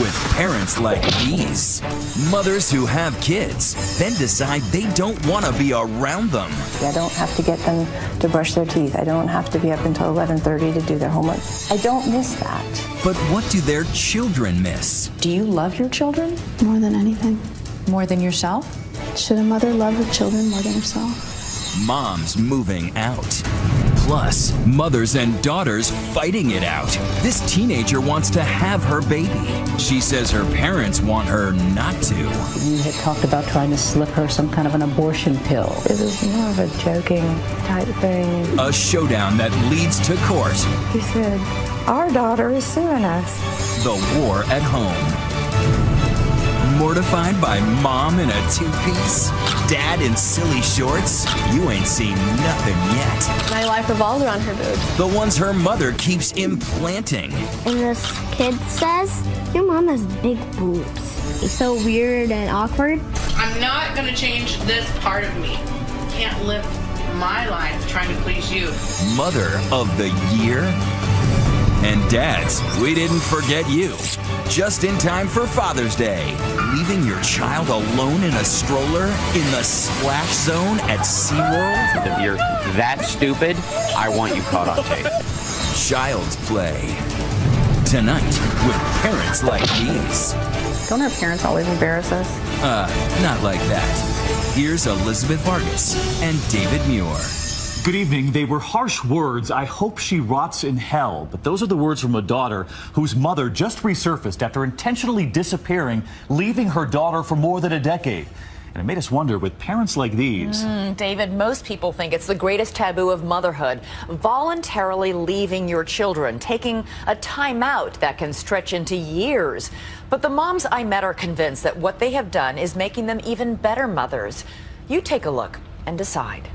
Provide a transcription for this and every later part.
with parents like these. Mothers who have kids, then decide they don't want to be around them. I don't have to get them to brush their teeth. I don't have to be up until 11:30 to do their homework. I don't miss that. But what do their children miss? Do you love your children? More than anything. More than yourself? Should a mother love her children more than herself? Moms moving out. Plus, mothers and daughters fighting it out. This teenager wants to have her baby. She says her parents want her not to. You had talked about trying to slip her some kind of an abortion pill. It was more of a joking type thing. A showdown that leads to court. He said, Our daughter is suing us. The war at home. Mortified by mom in a two-piece? Dad in silly shorts? You ain't seen nothing yet. My life revolves around her boobs. The ones her mother keeps implanting. And this kid says, your mom has big boobs. It's so weird and awkward. I'm not gonna change this part of me. Can't live my life trying to please you. Mother of the year? And dads, we didn't forget you. Just in time for Father's Day. Leaving your child alone in a stroller in the splash zone at SeaWorld? If you're that stupid, I want you caught on tape. Child's Play. Tonight, with parents like these. Don't our parents always embarrass us? Uh, not like that. Here's Elizabeth Vargas and David Muir. Good evening. They were harsh words. I hope she rots in hell. But those are the words from a daughter whose mother just resurfaced after intentionally disappearing, leaving her daughter for more than a decade. And it made us wonder with parents like these. Mm, David, most people think it's the greatest taboo of motherhood voluntarily leaving your children, taking a time out that can stretch into years. But the moms I met are convinced that what they have done is making them even better mothers. You take a look and decide.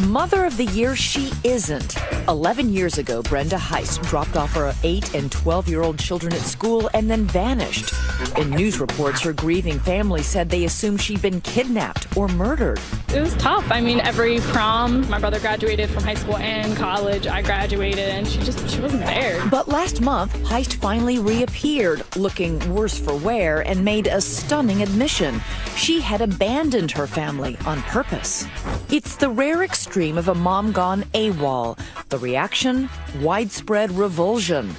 Mother of the Year she isn't. 11 years ago, Brenda Heist dropped off her 8 and 12 year old children at school and then vanished. In news reports, her grieving family said they assumed she'd been kidnapped or murdered. It was tough. I mean, every prom, my brother graduated from high school and college. I graduated, and she just she wasn't there. But last month, Heist finally reappeared, looking worse for wear, and made a stunning admission. She had abandoned her family on purpose. It's the rare extreme of a mom gone AWOL. The reaction? Widespread revulsion.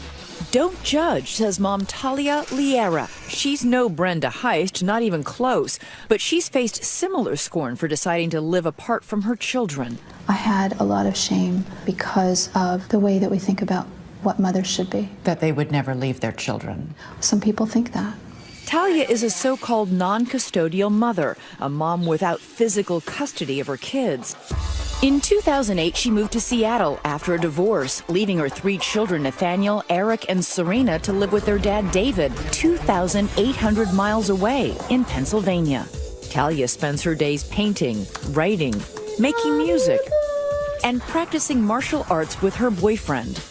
Don't judge, says mom Talia Liera. She's no Brenda Heist, not even close, but she's faced similar scorn for deciding to live apart from her children. I had a lot of shame because of the way that we think about what mothers should be. That they would never leave their children. Some people think that. Talia is a so called non custodial mother, a mom without physical custody of her kids. In 2008, she moved to Seattle after a divorce, leaving her three children, Nathaniel, Eric, and Serena, to live with their dad, David, 2,800 miles away in Pennsylvania. Talia spends her days painting, writing, making music, and practicing martial arts with her boyfriend.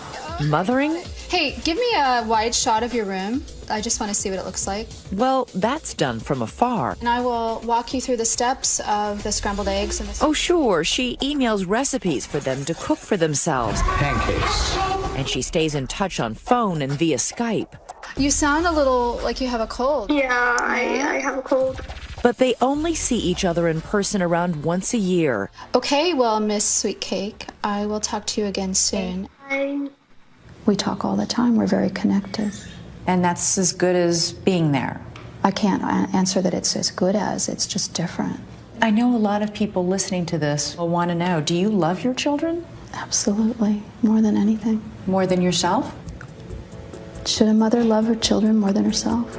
Mothering? Hey, give me a wide shot of your room. I just want to see what it looks like. Well, that's done from afar. And I will walk you through the steps of the scrambled eggs. And the oh, sure. She emails recipes for them to cook for themselves. Pancakes. And she stays in touch on phone and via Skype. You sound a little like you have a cold. Yeah, I, I have a cold. But they only see each other in person around once a year. Okay, well, Miss Sweetcake, I will talk to you again soon. Bye. We talk all the time. We're very connected. And that's as good as being there. I can't answer that it's as good as, it's just different. I know a lot of people listening to this will want to know do you love your children? Absolutely, more than anything. More than yourself? Should a mother love her children more than herself?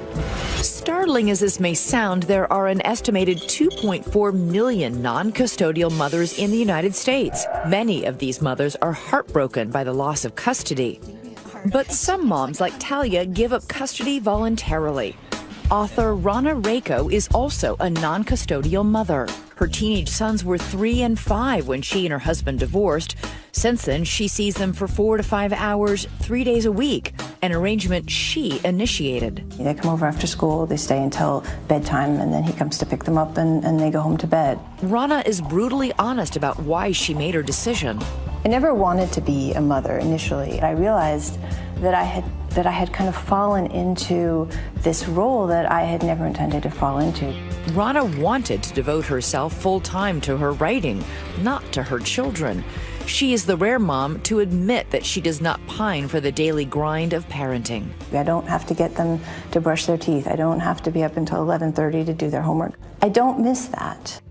Startling as this may sound, there are an estimated 2.4 million non custodial mothers in the United States. Many of these mothers are heartbroken by the loss of custody. But some moms, like Talia, give up custody voluntarily. Author Rahna Reiko is also a non custodial mother. Her teenage sons were three and five when she and her husband divorced. Since then, she sees them for four to five hours, three days a week, an arrangement she initiated. They come over after school, they stay until bedtime, and then he comes to pick them up and, and they go home to bed. Rahna is brutally honest about why she made her decision. I never wanted to be a mother initially. I realized that I had that I had kind of fallen into this role that I had never intended to fall into. Rahna wanted to devote herself full time to her writing, not to her children. She is the rare mom to admit that she does not pine for the daily grind of parenting. I don't have to get them to brush their teeth. I don't have to be up until 11:30 to do their homework. I don't miss that.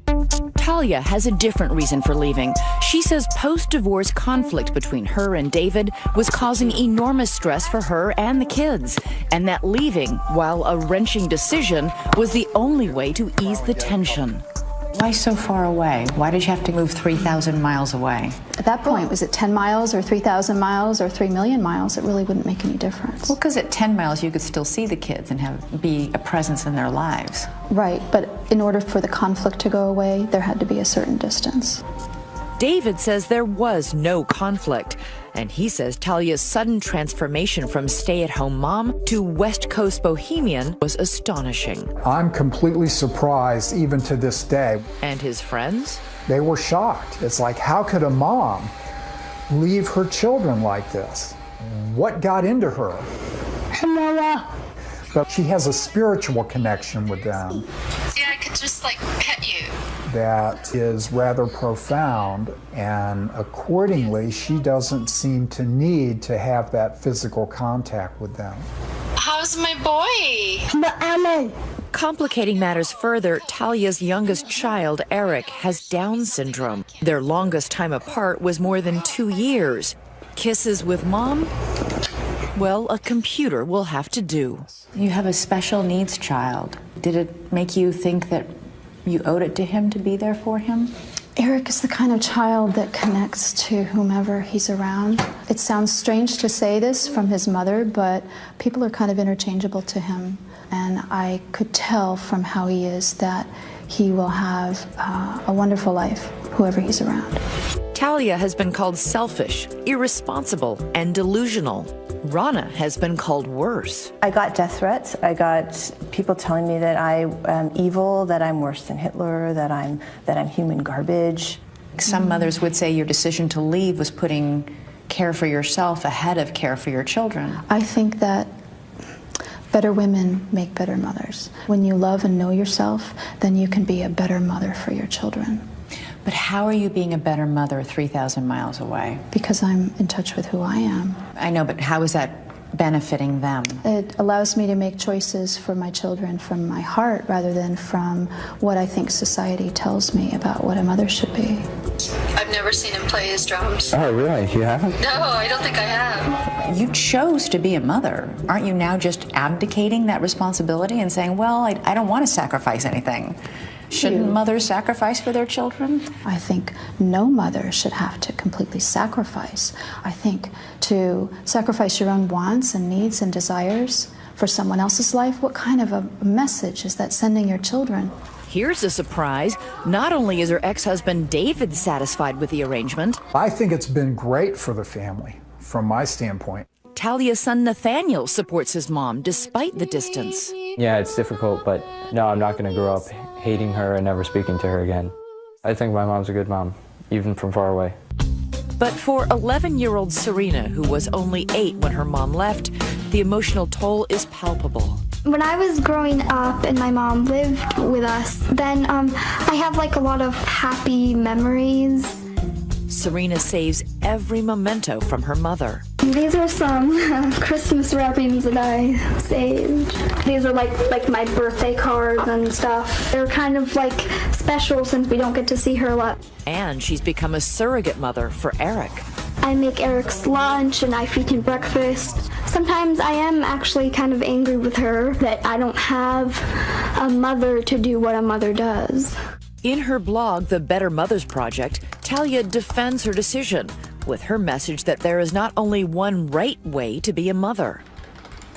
Talia has a different reason for leaving. She says post divorce conflict between her and David was causing enormous stress for her and the kids, and that leaving, while a wrenching decision, was the only way to ease the tension. Why so far away? Why did you have to move 3,000 miles away? At that point, was it 10 miles or 3,000 miles or 3 million miles? It really wouldn't make any difference. Well, because at 10 miles, you could still see the kids and have be a presence in their lives. Right, but in order for the conflict to go away, there had to be a certain distance. David says there was no conflict. And he says Talia's sudden transformation from stay at home mom to West Coast bohemian was astonishing. I'm completely surprised, even to this day. And his friends? They were shocked. It's like, how could a mom leave her children like this? What got into her? Uh, But she has a spiritual connection with them. Yeah, I could just like pet you. That is rather profound, and accordingly, she doesn't seem to need to have that physical contact with them. How's my boy? Complicating matters further, Talia's youngest child, Eric, has Down syndrome. Their longest time apart was more than two years. Kisses with mom? Well, a computer will have to do. You have a special needs child. Did it make you think that you owed it to him to be there for him? Eric is the kind of child that connects to whomever he's around. It sounds strange to say this from his mother, but people are kind of interchangeable to him. And I could tell from how he is that he will have uh, a wonderful life, whoever he's around. Talia has been called selfish, irresponsible, and delusional. Rahna has been called worse. I got death threats. I got people telling me that I am evil, that I'm worse than Hitler, that I'm that I'm human garbage. Some mothers would say your decision to leave was putting care for yourself ahead of care for your children. I think that better women make better mothers. When you love and know yourself, then you can be a better mother for your children. But how are you being a better mother 3,000 miles away? Because I'm in touch with who I am. I know, but how is that benefiting them? It allows me to make choices for my children from my heart rather than from what I think society tells me about what a mother should be. I've never seen him play his drums. Oh, really? You haven't? No, I don't think I have. You chose to be a mother. Aren't you now just abdicating that responsibility and saying, well, I, I don't want to sacrifice anything? Shouldn't mothers sacrifice for their children? I think no mother should have to completely sacrifice. I think to sacrifice your own wants and needs and desires for someone else's life, what kind of a message is that sending your children? Here's a surprise. Not only is her ex husband David satisfied with the arrangement, I think it's been great for the family, from my standpoint. Talia's son Nathaniel supports his mom despite the distance. Yeah, it's difficult, but no, I'm not going to grow up hating her and never speaking to her again. I think my mom's a good mom, even from far away. But for 11 year old Serena, who was only eight when her mom left, the emotional toll is palpable. When I was growing up and my mom lived with us, then um, I have like a lot of happy memories. Serena saves every memento from her mother. These are some uh, Christmas wrappings that I saved. These are like like my birthday cards and stuff. They're kind of like special since we don't get to see her a lot. And she's become a surrogate mother for Eric. I make Eric's lunch and I feed him breakfast. Sometimes I am actually kind of angry with her that I don't have a mother to do what a mother does. In her blog, The Better Mothers Project, Talia defends her decision with her message that there is not only one right way to be a mother.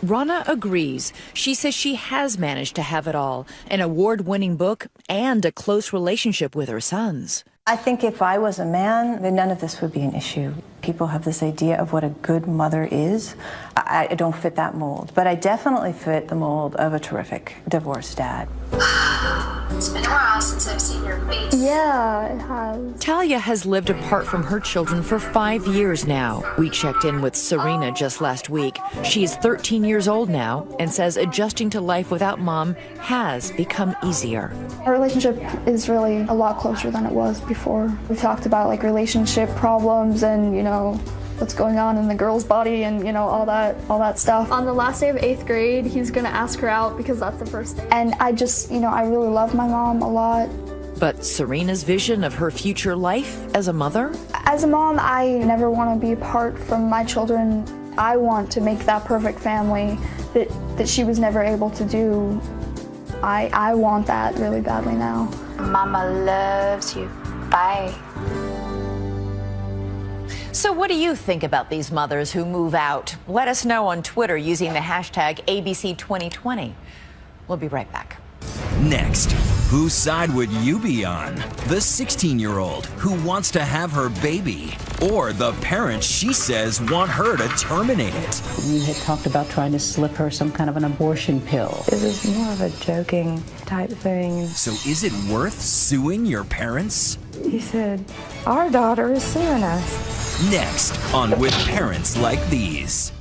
Rahna agrees. She says she has managed to have it all an award winning book and a close relationship with her sons. I think if I was a man, then none of this would be an issue. People have this idea of what a good mother is. I, I don't fit that mold, but I definitely fit the mold of a terrific divorced dad. It's been a while since I've seen your face. Yeah, it has. Talia has lived apart from her children for five years now. We checked in with Serena just last week. She is 13 years old now and says adjusting to life without mom has become easier. Our relationship is really a lot closer than it was before. We talked about like relationship problems and, you know, what's going on in the girl's body and you know all that all that stuff. On the last day of eighth grade, he's gonna ask her out because that's the first day. And I just, you know, I really love my mom a lot. But Serena's vision of her future life as a mother? As a mom, I never want to be apart from my children. I want to make that perfect family that, that she was never able to do. I, I want that really badly now. Mama loves you. Bye. So, what do you think about these mothers who move out? Let us know on Twitter using the hashtag ABC2020. We'll be right back. Next, whose side would you be on? The 16 year old who wants to have her baby, or the parents she says want her to terminate it? You had talked about trying to slip her some kind of an abortion pill. It was more of a joking type thing. So, is it worth suing your parents? He said, Our daughter is suing us. Next on With Parents Like These.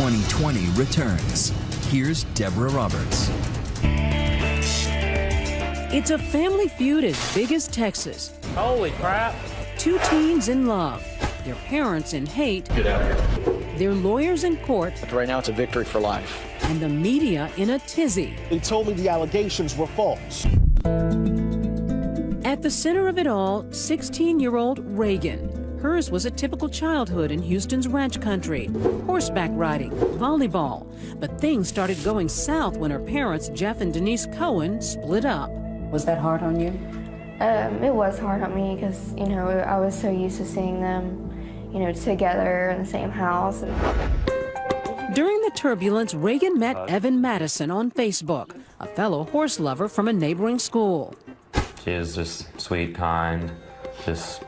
2020 returns. Here's Deborah Roberts. It's a family feud as big as Texas. Holy crap. Two teens in love, their parents in hate, Get out of here. their lawyers in court, But right now it's a victory for life. and the media in a tizzy. They told me the allegations were false. At the center of it all, 16 year old Reagan. Hers was a typical childhood in Houston's ranch country horseback riding, volleyball. But things started going south when her parents, Jeff and Denise Cohen, split up. Was that hard on you? Um, it was hard on me because, you know, I was so used to seeing them, you know, together in the same house. During the turbulence, Reagan met Evan Madison on Facebook, a fellow horse lover from a neighboring school. She is just sweet, kind, just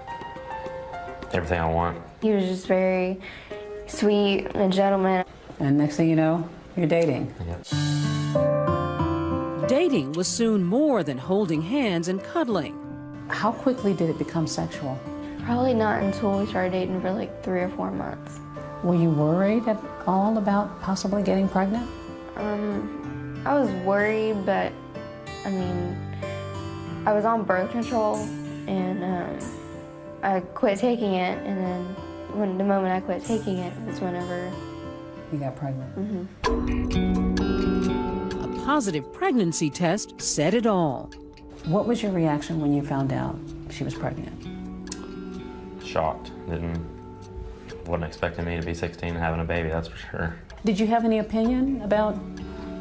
everything I want. He was just very sweet and a gentleman. And next thing you know, you're dating. Dating was soon more than holding hands and cuddling. How quickly did it become sexual? Probably not until we started dating for like three or four months. Were you worried at all about possibly getting pregnant? Um, I was worried, but I mean, I was on birth control and um, I quit taking it. And then when the moment I quit taking it was whenever you got pregnant. Mm-hmm. A positive pregnancy test said it all. What was your reaction when you found out she was pregnant? Shocked. Didn't wasn't expecting me to be 16 and having a baby. That's for sure. Did you have any opinion about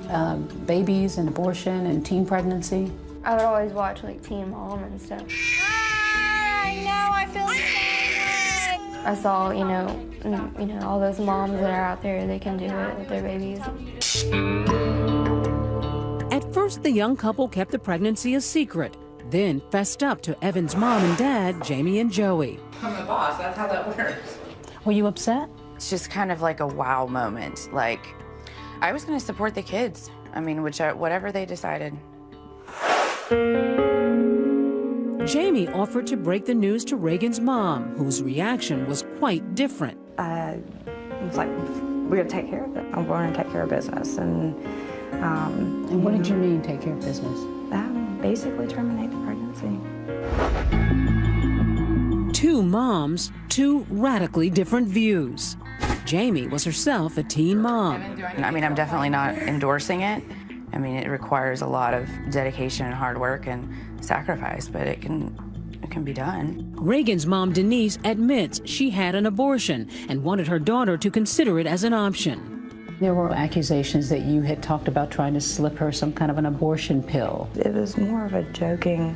uh, babies and abortion and teen pregnancy? I would always watch like Teen Mom and stuff. I know, I feel so I saw, you know, you know, all those moms that are out there, they can do it with their babies. At first, the young couple kept the pregnancy a secret, then fessed up to Evan's mom and dad, Jamie and Joey. I'm the boss, that's how that works. Were you upset? It's just kind of like a wow moment. Like, I was going to support the kids. I mean, which uh, whatever they decided. Jamie offered to break the news to Reagan's mom, whose reaction was quite different. I was like, we're going to take care of it. I'm going to take care of business. And, um, and what did you mean, take care of business? Um, basically terminate the pregnancy. Two moms, two radically different views. Jamie was herself a teen mom. I mean, I'm definitely not endorsing it. I mean, it requires a lot of dedication and hard work and sacrifice, but it can it can be done. Reagan's mom, Denise, admits she had an abortion and wanted her daughter to consider it as an option. There were accusations that you had talked about trying to slip her some kind of an abortion pill. It was more of a joking,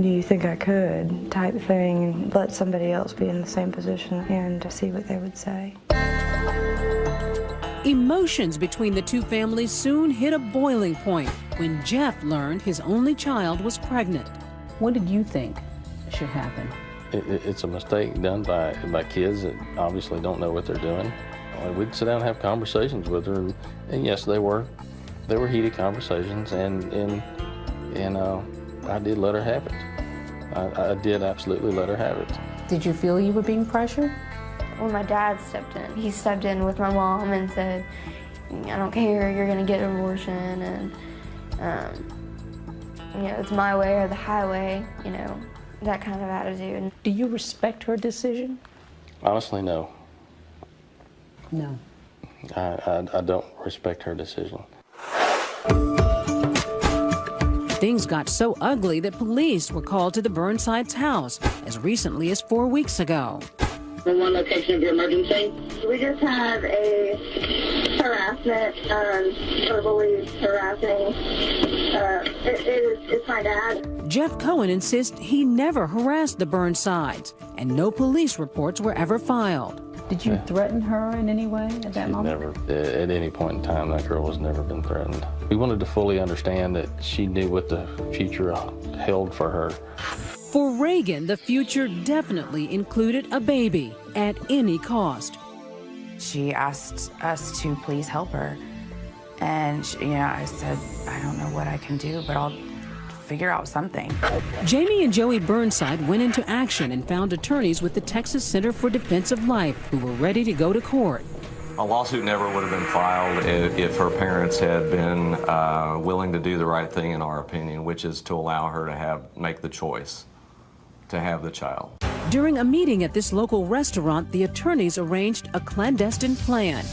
do you think I could type thing, and let somebody else be in the same position and see what they would say. Emotions between the two families soon hit a boiling point when Jeff learned his only child was pregnant. What did you think should happen? It, it, it's a mistake done by, by kids that obviously don't know what they're doing. We'd sit down and have conversations with her, and, and yes, they were, they were heated conversations, and and and uh, I did let her have it. I, I did absolutely let her have it. Did you feel you were being pressured? When my dad stepped in, he stepped in with my mom and said, I don't care, you're gonna get an abortion, and um, you know, it's my way or the highway, you know, that kind of attitude. Do you respect her decision? Honestly, no. No. I, I, I don't respect her decision. Things got so ugly that police were called to the Burnside's house as recently as four weeks ago. The one location of your emergency? We just have a harassment, um, verbally harassing. Uh, it, it is, it's my dad. Jeff Cohen insists he never harassed the Burnsides, and no police reports were ever filed. Did you Yeah. threaten her in any way at that She's moment? never, at any point in time, that girl has never been threatened. We wanted to fully understand that she knew what the future held for her. For Reagan, the future definitely included a baby at any cost. She asked us to please help her. And, she, you know, I said, I don't know what I can do, but I'll figure out something. Jamie and Joey Burnside went into action and found attorneys with the Texas Center for Defense of Life who were ready to go to court. A lawsuit never would have been filed if, if her parents had been uh, willing to do the right thing, in our opinion, which is to allow her to have make the choice to have the child. During a meeting at this local restaurant, the attorneys arranged a clandestine plan.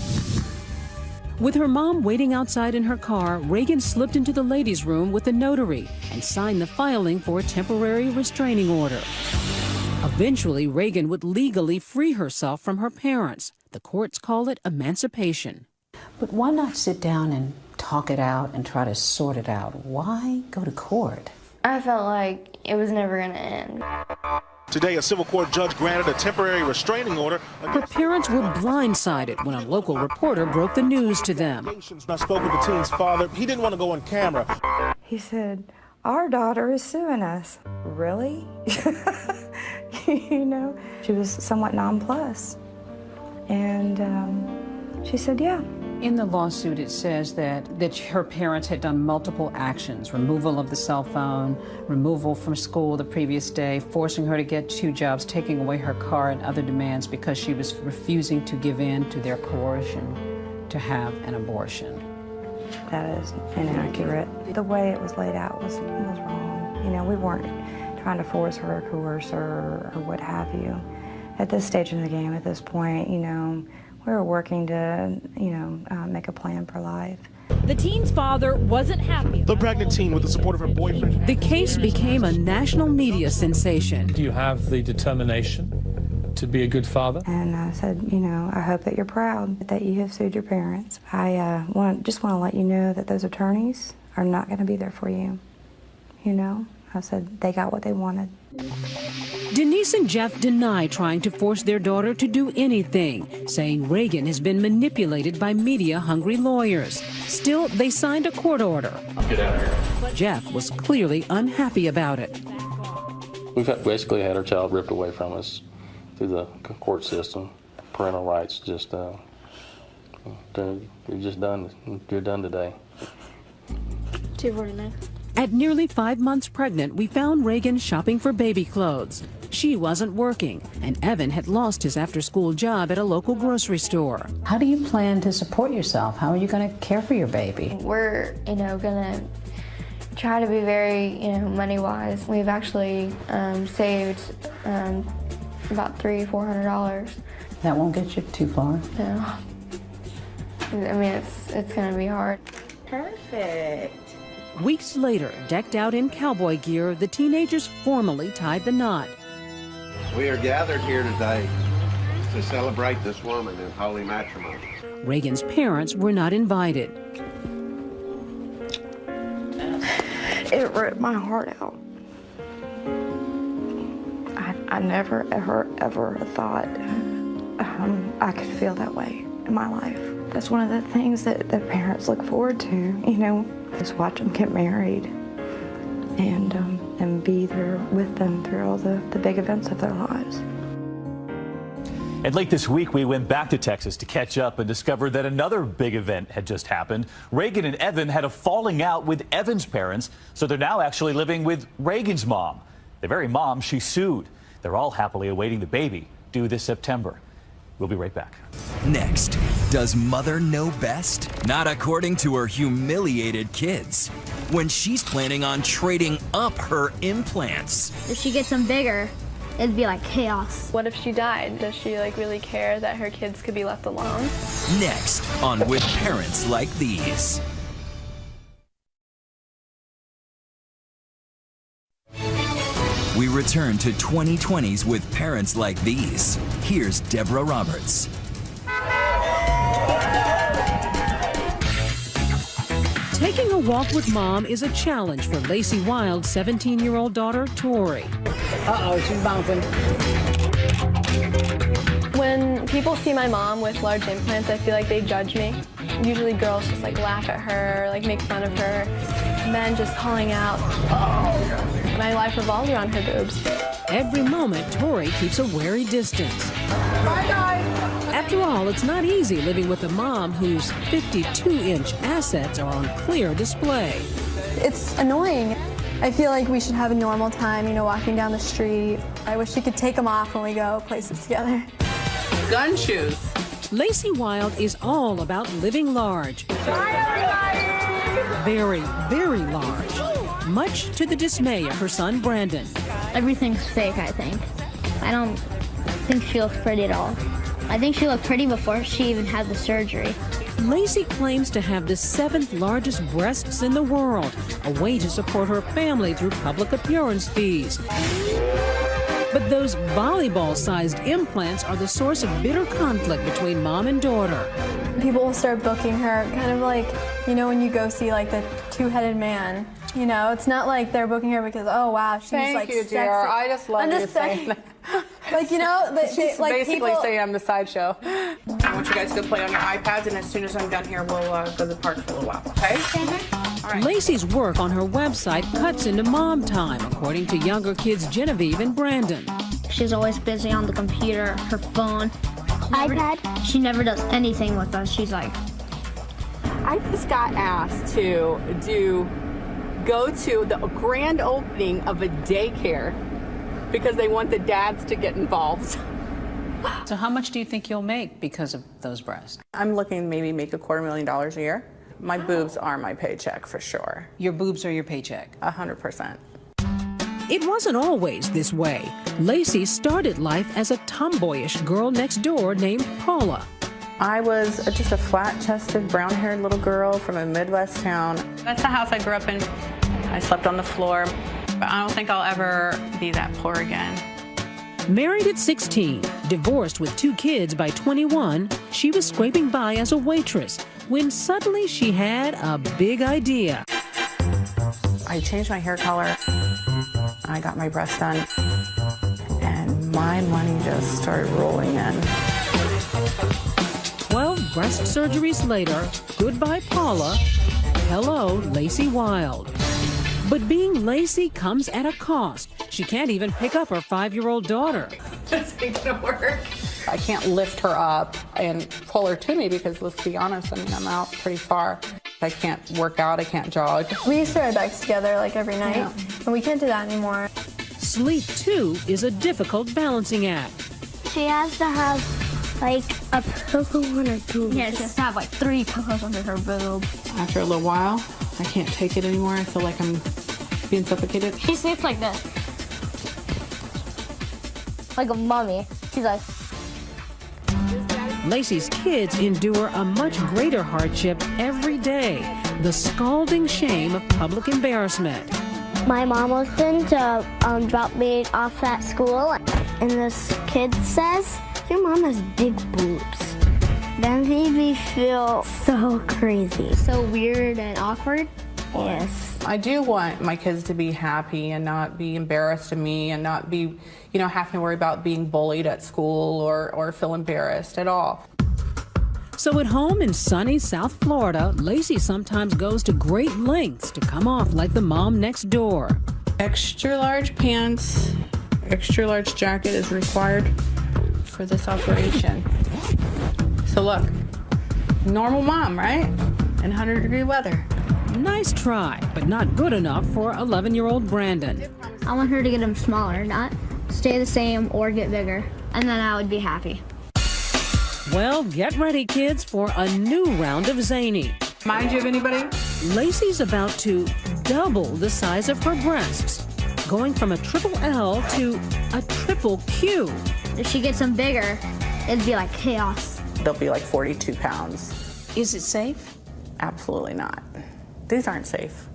With her mom waiting outside in her car, Reagan slipped into the ladies' room with the notary and signed the filing for a temporary restraining order. Eventually, Reagan would legally free herself from her parents. The courts call it emancipation. But why not sit down and talk it out and try to sort it out? Why go to court? I felt like it was never gonna end. Today, a civil court judge granted a temporary restraining order. Her parents were blindsided when a local reporter broke the news to them. I spoke with the teen's father. He didn't want to go on camera. He said, Our daughter is suing us. Really? you know? She was somewhat nonplussed. And um, she said, Yeah. In the lawsuit, it says that, that her parents had done multiple actions removal of the cell phone, removal from school the previous day, forcing her to get two jobs, taking away her car, and other demands because she was refusing to give in to their coercion to have an abortion. That is inaccurate. The way it was laid out was, was wrong. You know, we weren't trying to force her or coerce her or what have you. At this stage in the game, at this point, you know, we were working to, you know, uh, make a plan for life. The teen's father wasn't happy. The pregnant teen, with the support of her boyfriend, The case became a national media sensation. Do you have the determination to be a good father? And I said, you know, I hope that you're proud that you have sued your parents. I uh, want, just want to let you know that those attorneys are not going to be there for you. You know, I said they got what they wanted. Denise and Jeff deny trying to force their daughter to do anything, saying Reagan has been manipulated by media hungry lawyers. Still, they signed a court order. Get out of here. Jeff was clearly unhappy about it. We've had- basically had our child ripped away from us through the court system. Parental rights just, uh, you're just done. You're done today. 249. At nearly five months pregnant, we found Reagan shopping for baby clothes. She wasn't working, and Evan had lost his after school job at a local grocery store. How do you plan to support yourself? How are you going to care for your baby? We're, you know, gonna try to be very, you know, money wise. We've actually um, saved um, about three, four hundred dollars. That won't get you too far. No. I mean, it's it's gonna be hard. Perfect. Weeks later, decked out in cowboy gear, the teenagers formally tied the knot. We are gathered here today to celebrate this woman in holy matrimony. Reagan's parents were not invited. It ripped my heart out. I, I never, ever, ever thought um, I could feel that way in my life. That's one of the things that the parents look forward to, you know, is watch them get married and, um, and be there with them through all the, the big events of their lives. And late this week, we went back to Texas to catch up and discovered that another big event had just happened. Reagan and Evan had a falling out with Evan's parents, so they're now actually living with Reagan's mom. The very mom she sued. They're all happily awaiting the baby due this September. We'll be right back. Next, does mother know best? Not according to her humiliated kids. When she's planning on trading up her implants. If she gets them bigger, it'd be like chaos. What if she died? Does she like really care that her kids could be left alone? Next on With Parents Like These. We return to 2020s with parents like these. Here's Deborah Roberts. Taking a walk with mom is a challenge for Lacey Wildd's 17 year old daughter, Tori. Uh oh, she's bouncing. When people see my mom with large implants, I feel like they judge me. Usually girls just like laugh at her, like make fun of her. Men just calling out, oh. My life revolves around her boobs. Every moment, Tori keeps a wary distance. Bye, guys. After all, it's not easy living with a mom whose 52-inch assets are on clear display. It's annoying. I feel like we should have a normal time, you know, walking down the street. I wish she could take them off when we go places together. Gun shoes. Lacey Wildd is all about living large. Very, very large. Much to the dismay of her son Brandon. Everything's fake, I think. I don't think she looks pretty at all. I think she looked pretty before she even had the surgery. Lacey claims to have the seventh largest breasts in the world, a way to support her family through public appearance fees. But those volleyball-sized implants are the source of bitter conflict between mom and daughter. People will start booking her, kind of like, you know, when you go see like the two-headed man. You know, it's not like they're booking her because, oh wow, she's Thank like you, sexy. dear. I just love I'm you just saying saying, like you know, they, She's they, like basically people, saying I'm the sideshow. I want you guys to play on your iPads, and as soon as I'm done here, we'll uh, go to the park for a little while, okay? All right. Lacey's work on her website cuts into mom time, according to younger kids Genevieve and Brandon. She's always busy on the computer, her phone, iPad. She never does anything with us. She's like, I just got asked to do go to the grand opening of a daycare because they want the dads to get involved. So how much do you think you'll make because of those breasts? I'm looking to maybe make a quarter million dollars a year. My boobs are my paycheck for sure. Your boobs are your paycheck? A hundred percent. It wasn't always this way. Lacey started life as a tomboyish girl next door named Paula. I was just a flat-chested, brown-haired little girl from a Midwest town. That's the house I grew up in. I slept on the floor, but I don't think I'll ever be that poor again. Married at 16, divorced with two kids by 21, she was scraping by as a waitress when suddenly she had a big idea. I changed my hair color. I got my breasts done, and my money just started rolling in. 12 breast surgeries later, goodbye Paula, hello Lacey Wildd. But being Lacey comes at a cost. She can't even pick up her five-year-old daughter. This ain't gonna work. I can't lift her up and pull her to me because let's be honest, I mean, I'm out pretty far. I can't work out, I can't jog. we used to ride bikes together like every night, Yeah. and we can't do that anymore. Sleep, too, is a difficult balancing act. she has to have like a pillow on her boob. Yeah, she has to have like three pillows under her boob. After a little while, I can't take it anymore. I feel like I'm being suffocated. She sleeps like this. Like a mummy. She's like, Lacey's kids endure a much greater hardship every day the scalding shame of public embarrassment. My mom was going to um, drop me off at school, and this kid says, Your mom has big boobs. That made me feel so crazy. So weird and awkward. Yes. I do want my kids to be happy and not be embarrassed of me and not be, you know, having to worry about being bullied at school or, or feel embarrassed at all. So at home in sunny South Florida, Lacey sometimes goes to great lengths to come off like the mom next door. Extra large pants, extra large jacket is required. for this operation. So look, normal mom, right? In 100 degree weather. Nice try, but not good enough for 11 year old Brandon. I want her to get them smaller, not stay the same or get bigger, and then I would be happy. Well, get ready, kids, for a new round of zany. Mind you of anybody? Lacey's about to double the size of her breasts, going from a triple L to a triple Q. If she gets them bigger, it'd be like chaos. They'll be like 42 pounds. Is it safe? Absolutely not. These aren't safe.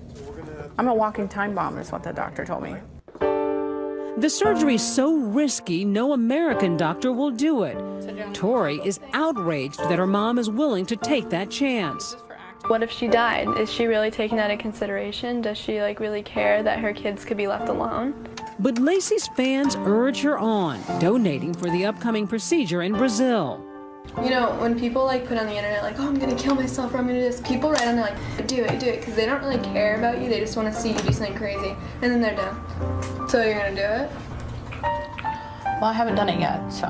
I'm a walking time bomb, is what the doctor told me. The surgery's so risky, no American doctor will do it. Tori is outraged that her mom is willing to take that chance. What if she died? Is she really taking that into consideration? Does she like really care that her kids could be left alone? But Lacey's fans urge her on, donating for the upcoming procedure in Brazil. You know, when people like put on the internet like, oh, I'm gonna kill myself or I'm gonna do this, people write on there like, do it, do it, because they don't really care about you. They just want to see you do something crazy, and then they're done. So you're gonna do it? Well, I haven't done it yet, so.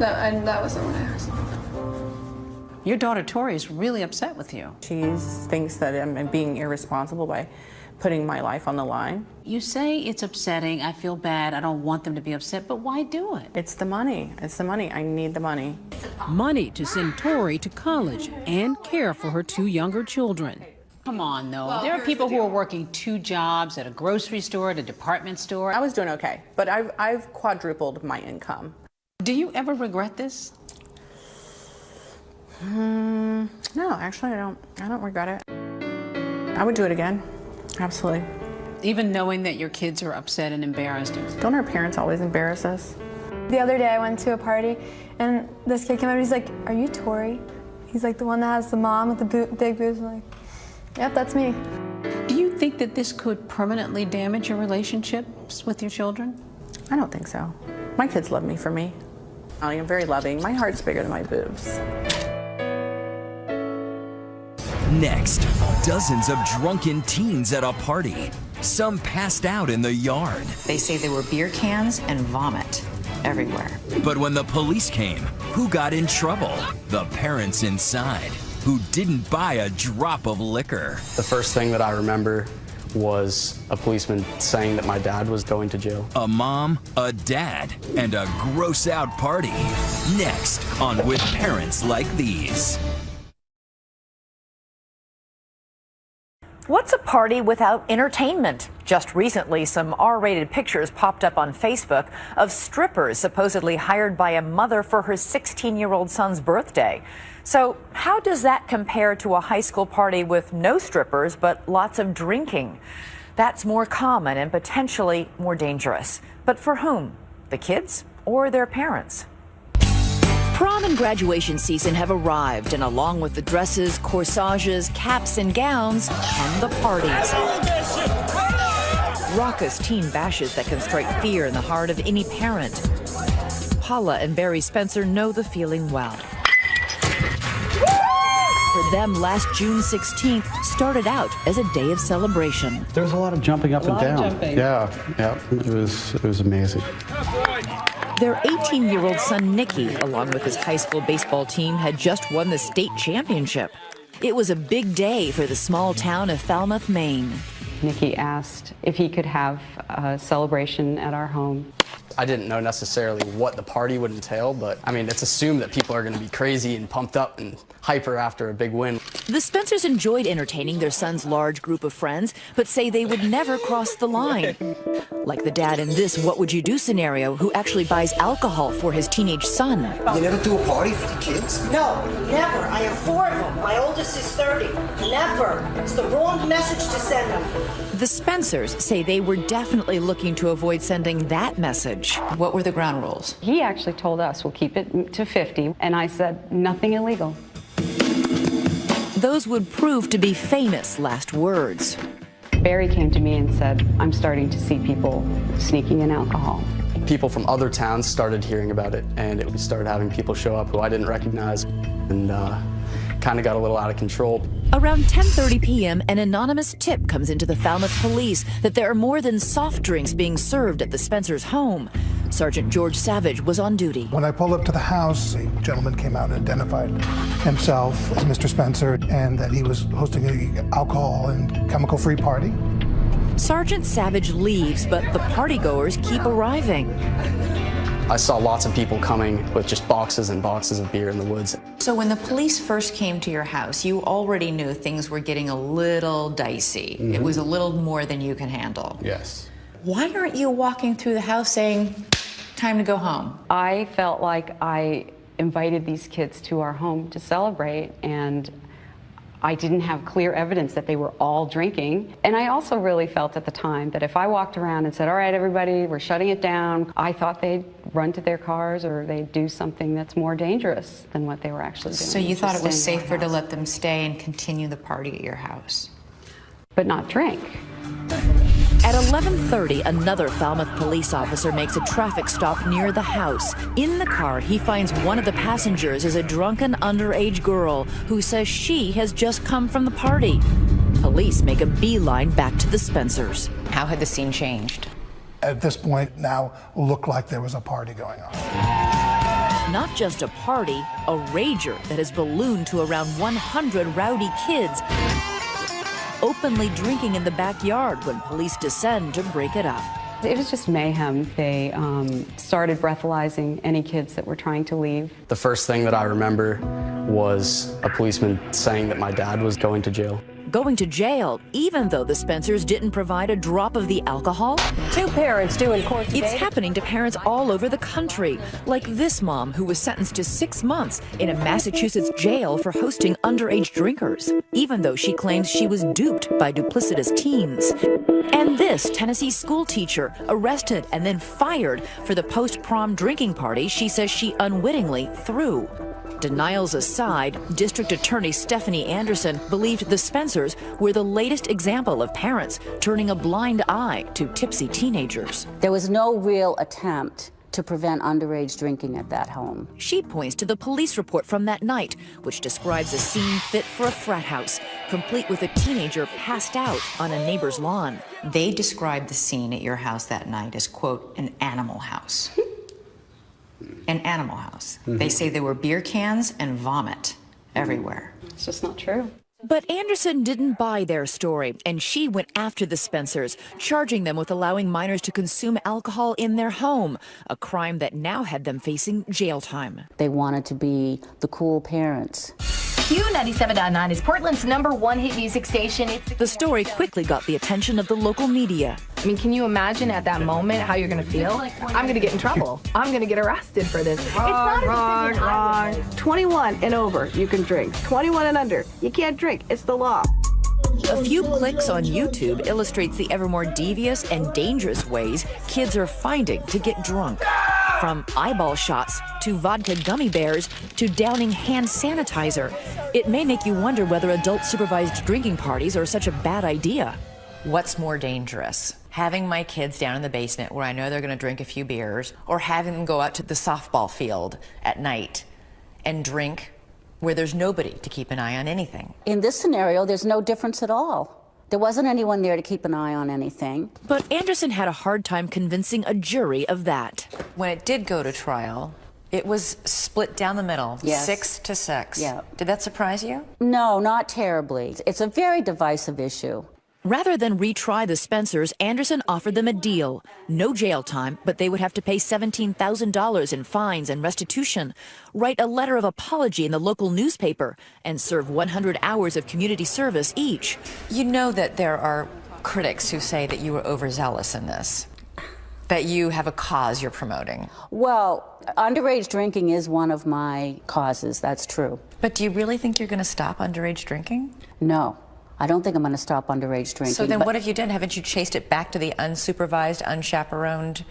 That, and that wasn't what I asked. Your daughter Tori is really upset with you. She thinks that I'm being irresponsible by putting my life on the line. You say it's upsetting, I feel bad, I don't want them to be upset, but why do it? It's the money. It's the money. I need the money. Money to send Tori to college and care for her two younger children. Come on, though. Well, there are people who are working two jobs at a grocery store, at a department store. I was doing okay, but I've, I've quadrupled my income. Do you ever regret this? Mm, no, actually, I don't. I don't regret it. I would do it again. Absolutely. Even knowing that your kids are upset and embarrassed. Don't our parents always embarrass us? The other day I went to a party and this kid came up and he's like, are you Tori? He's like the one that has the mom with the bo big boobs. I'm like, yep, that's me. Do you think that this could permanently damage your relationships with your children? I don't think so. My kids love me for me. I am very loving. My heart's bigger than my boobs. Next, dozens of drunken teens at a party. Some passed out in the yard. They say there were beer cans and vomit everywhere. But when the police came, who got in trouble? The parents inside, who didn't buy a drop of liquor. The first thing that I remember was a policeman saying that my dad was going to jail. A mom, a dad, and a gross out party. Next on With Parents Like These. What's a party without entertainment? Just recently, some R rated pictures popped up on Facebook of strippers supposedly hired by a mother for her 16 year old son's birthday. So, how does that compare to a high school party with no strippers but lots of drinking? That's more common and potentially more dangerous. But for whom? The kids or their parents? Prom and graduation season have arrived, and along with the dresses, corsages, caps, and gowns, and the parties. Raucous teen bashes that can strike fear in the heart of any parent. Paula and Barry Spencer know the feeling well. For them, last June 16th started out as a day of celebration. There was a lot of jumping up A and lot of down. jumping. Yeah, yeah, it was it was amazing. Their 18 year old son, Nicky, along with his high school baseball team, had just won the state championship. It was a big day for the small town of Falmouth, Maine. Nikki asked if he could have a celebration at our home. I didn't know necessarily what the party would entail, but I mean, it's assumed that people are going to be crazy and pumped up and hyper after a big win. The Spencers enjoyed entertaining their son's large group of friends, but say they would never cross the line. Like the dad in this What Would You Do scenario, who actually buys alcohol for his teenage son. You never do a party for the kids? No, never. I have four of them. My oldest is 30. Never. It's the wrong message to send them. The Spencers say they were definitely looking to avoid sending that message. What were the ground rules? He actually told us we'll keep it to 50, and I said nothing illegal. Those would prove to be famous last words. Barry came to me and said, I'm starting to see people sneaking in alcohol. People from other towns started hearing about it, and it, we started having people show up who I didn't recognize, and uh, kind of got a little out of control. Around 10:30 p.m., an anonymous tip comes into the Falmouth police that there are more than soft drinks being served at the Spencers' home. Sergeant George Savage was on duty. When I pulled up to the house, a gentleman came out and identified himself as Mr. Spencer and that he was hosting a alcohol and chemical-free party. Sergeant Savage leaves, but the partygoers keep arriving. I saw lots of people coming with just boxes and boxes of beer in the woods. So when the police first came to your house, you already knew things were getting a little dicey. It Mhm. was a little more than you can handle. Yes. Why aren't you walking through the house saying, time to go home? I felt like I invited these kids to our home to celebrate, and I didn't have clear evidence that they were all drinking. And I also really felt at the time that if I walked around and said, All right, everybody, we're shutting it down, I thought they'd run to their cars or they'd do something that's more dangerous than what they were actually doing. So you thought it was Just staying in our safer to let them stay and continue the party at your house? But not drink. At 11:30, another Falmouth police officer makes a traffic stop near the house. In the car, he finds one of the passengers is a drunken underage girl who says she has just come from the party. Police make a beeline back to the Spencers. How had the scene changed? At this point now looked like there was a party going on. Not just a party, a rager that has ballooned to around 100 rowdy kids openly drinking in the backyard when police descend to break it up. It was just mayhem. They um, started breathalyzing any kids that were trying to leave. The first thing that I remember was a policeman saying that my dad was going to jail. Going to jail, even though the Spencers didn't provide a drop of the alcohol? Two parents due in court It's happening to parents all over the country, like this mom who was sentenced to six months in a Massachusetts jail for hosting underage drinkers, even though she claims she was duped by duplicitous teens. And this Tennessee school teacher arrested and then fired for the post prom drinking party she says she unwittingly threw. Denials aside, District Attorney Stephanie Anderson believed the Spencers were the latest example of parents turning a blind eye to tipsy teenagers. There was no real attempt to prevent underage drinking at that home. She points to the police report from that night, which describes a scene fit for a frat house, complete with a teenager passed out on a neighbor's lawn. They described the scene at your house that night as, quote, an animal house. an animal house. They mm-hmm. say there were beer cans and vomit everywhere. It's just not true. But Anderson didn't buy their story, and she went after the Spencers, charging them with allowing minors to consume alcohol in their home, a crime that now had them facing jail time. They wanted to be the cool parents. Q97.9 is Portland's number one hit music station. It's The story quickly got the attention of the local media. I mean, can you imagine at that moment how you're going to feel? I'm going to get in trouble. I'm going to get arrested for this. Wrong, wrong, wrong. 21 and over, you can drink. 21 and under, you can't drink. It's the law. A few clicks on YouTube illustrates the ever more devious and dangerous ways kids are finding to get drunk. From eyeball shots to vodka gummy bears to downing hand sanitizer, it may make you wonder whether adult supervised drinking parties are such a bad idea. What's more dangerous? Having my kids down in the basement where I know they're going to drink a few beers, or having them go out to the softball field at night and drink where there's nobody to keep an eye on anything? In this scenario, there's no difference at all. There wasn't anyone there to keep an eye on anything. But Anderson had a hard time convincing a jury of that. When it did go to trial, it was split down the middle, Yes. six to six. Yeah. Did that surprise you? No, not terribly. It's a very divisive issue. Rather than retry the Spencers, Anderson offered them a deal. No jail time, but they would have to pay $17,000 in fines and restitution, write a letter of apology in the local newspaper, and serve 100 hours of community service each. You know that there are critics who say that you were overzealous in this, that you have a cause you're promoting. Well, underage drinking is one of my causes. That's true. But do you really think you're going to stop underage drinking? No, I don't think I'm going to stop underage drinking. So then what have you done? Haven't you chased it back to the unsupervised, unchaperoned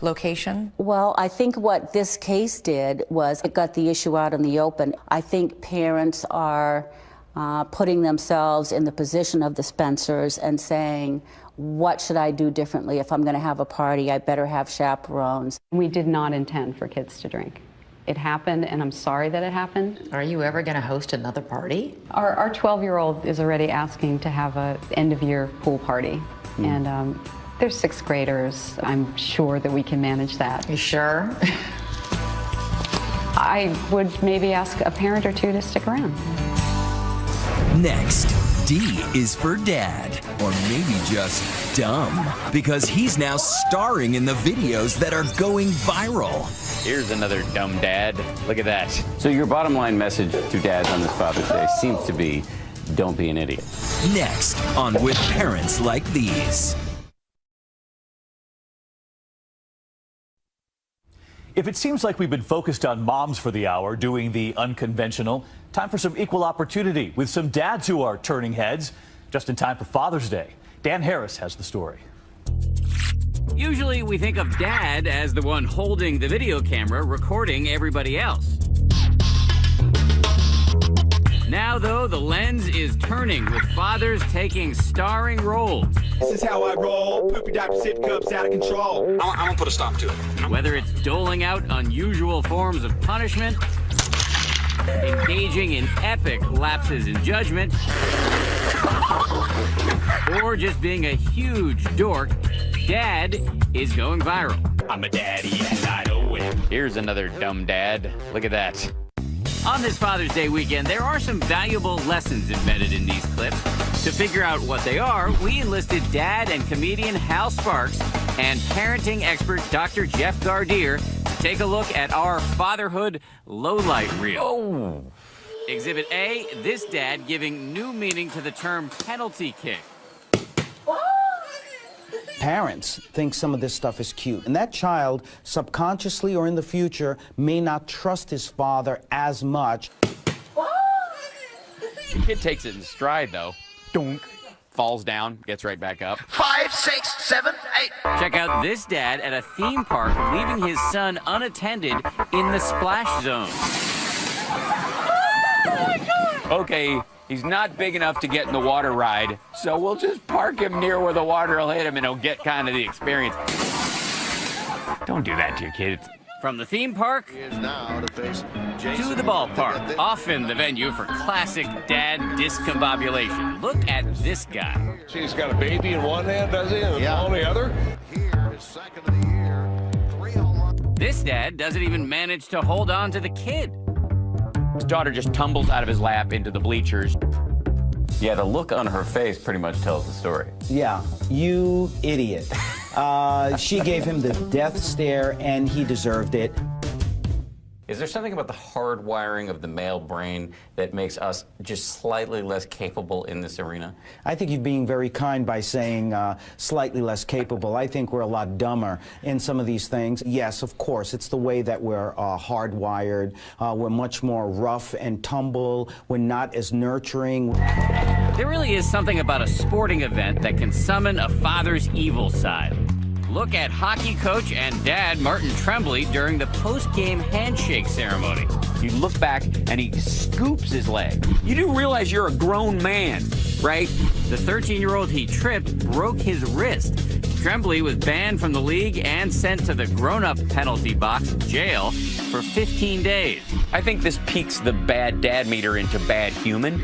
location? Well, I think what this case did was it got the issue out in the open. I think parents are uh, putting themselves in the position of the Spencers and saying, what should I do differently? If I'm going to have a party, I better have chaperones. We did not intend for kids to drink. It happened, and I'm sorry that it happened. Are you ever going to host another party? Our, our 12 year old is already asking to have a end of year pool party. And um, They're sixth graders. I'm sure that we can manage that. You sure? I would maybe ask a parent or two to stick around. Next, D is for dad, or maybe just dumb, because he's now starring in the videos that are going viral. Here's another dumb dad. Look at that. So your bottom line message to dads on this Father's Day seems to be, don't be an idiot. Next on With Parents Like These. If it seems like we've been focused on moms for the hour doing the unconventional, time for some equal opportunity with some dads who are turning heads just in time for Father's Day. Dan Harris has the story. Usually we think of dad as the one holding the video camera recording everybody else. Now, though, the lens is turning with fathers taking starring roles. This is how I roll. Poopy diaper sip cups out of control. I'm, I'm gonna put a stop to it. Whether it's doling out unusual forms of punishment, engaging in epic lapses in judgment, or just being a huge dork, Dad is going viral. I'm a daddy and I know it. Here's another dumb dad. Look at that. On this Father's Day weekend, there are some valuable lessons embedded in these clips. To figure out what they are, we enlisted dad and comedian Hal Sparks and parenting expert Dr. Jeff Gardere to take a look at our fatherhood lowlight reel. Oh. Exhibit A, this dad giving new meaning to the term penalty kick. Parents think some of this stuff is cute, and that child, subconsciously or in the future, may not trust his father as much. The kid takes it in stride, though. Dunk. Falls down, gets right back up. Five, six, seven, eight. Check out this dad at a theme park leaving his son unattended in the splash zone. Okay, he's not big enough to get in the water ride, so we'll just park him near where the water will hit him and he'll get kind of the experience. Don't do that to your kids. From the theme park to the ballpark, often the venue for classic dad discombobulation. Look at this guy. He's got a baby in one hand, does he? And the ball in the other? This dad doesn't even manage to hold on to the kid. His daughter just tumbles out of his lap into the bleachers. Yeah, the look on her face pretty much tells the story. Yeah, you idiot. Uh, she gave him the death stare, and he deserved it. Is there something about the hardwiring of the male brain that makes us just slightly less capable in this arena? I think you're being very kind by saying uh, slightly less capable. I think we're a lot dumber in some of these things. Yes, of course, it's the way that we're uh, hardwired. Uh, we're much more rough and tumble. We're not as nurturing. There really is something about a sporting event that can summon a father's evil side. Look at hockey coach and dad Martin Tremblay during the post-game handshake ceremony. You look back and he scoops his leg. You do realize you're a grown man, right? The 13-year-old he tripped broke his wrist. Tremblay was banned from the league and sent to the grown-up penalty box, jail, for 15 days. I think this peaks the bad dad meter into bad human.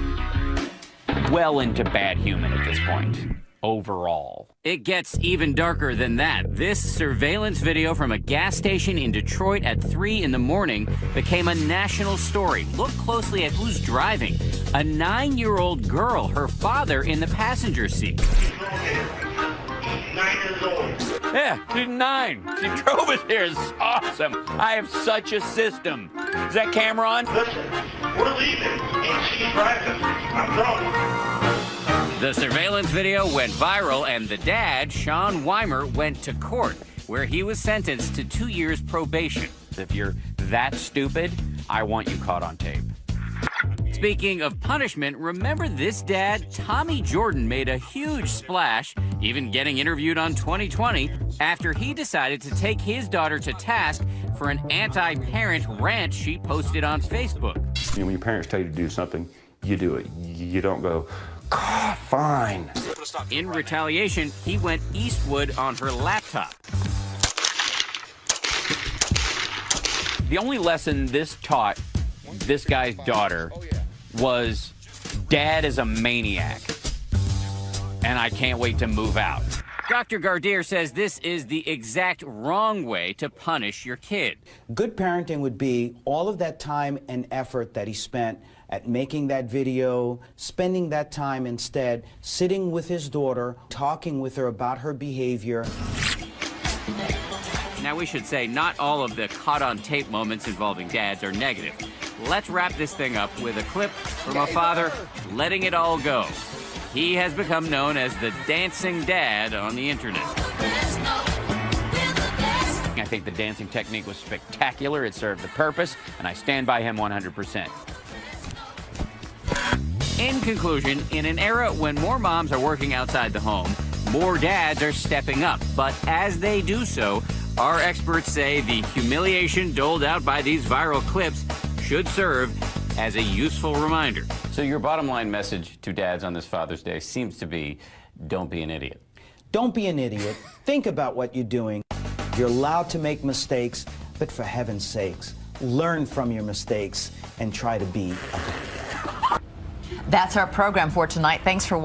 Well into bad human at this point, overall. It gets even darker than that. This surveillance video from a gas station in Detroit at 3 in the morning became a national story. Look closely at who's driving. A nine-year-old girl, her father in the passenger seat. Yeah, she's nine. She drove us here. It's awesome. I have such a system. Is that camera on? Listen, we're leaving, and she's driving. I'm drunk. The surveillance video went viral, and the dad, Sean Weimer, went to court, where he was sentenced to two years probation. If you're that stupid, I want you caught on tape. Speaking of punishment, remember this dad? Tommy Jordan made a huge splash, even getting interviewed on 20/20, after he decided to take his daughter to task for an anti parent rant she posted on Facebook. You know, when your parents tell you to do something, you do it. You don't go, God, fine. In retaliation, he went Eastwood on her laptop. The only lesson this taught this guy's daughter was dad is a maniac. And I can't wait to move out. Dr. Gardere says this is the exact wrong way to punish your kid. Good parenting would be all of that time and effort that he spent at making that video, spending that time instead sitting with his daughter, talking with her about her behavior. Now, we should say not all of the caught on tape moments involving dads are negative. Let's wrap this thing up with a clip from a father letting it all go. He has become known as the dancing dad on the internet. I think the dancing technique was spectacular. It served the purpose, and I stand by him 100%. In conclusion, in an era when more moms are working outside the home, more dads are stepping up. But as they do so, our experts say the humiliation doled out by these viral clips should serve as a useful reminder. So your bottom line message to dads on this Father's Day seems to be, don't be an idiot. Don't be an idiot. Think about what you're doing. You're allowed to make mistakes, but for heaven's sakes, learn from your mistakes and try to be a better dad. That's our program for tonight. Thanks for watching.